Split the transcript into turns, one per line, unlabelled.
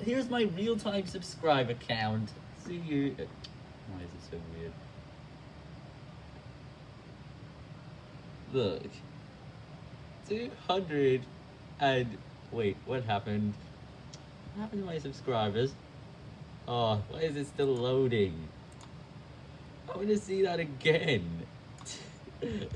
here's my real-time subscribe account. See you. Why is it so weird? Look. 200 and wait, what happened? What happened to my subscribers? Oh, why is it still loading? I want to see that again.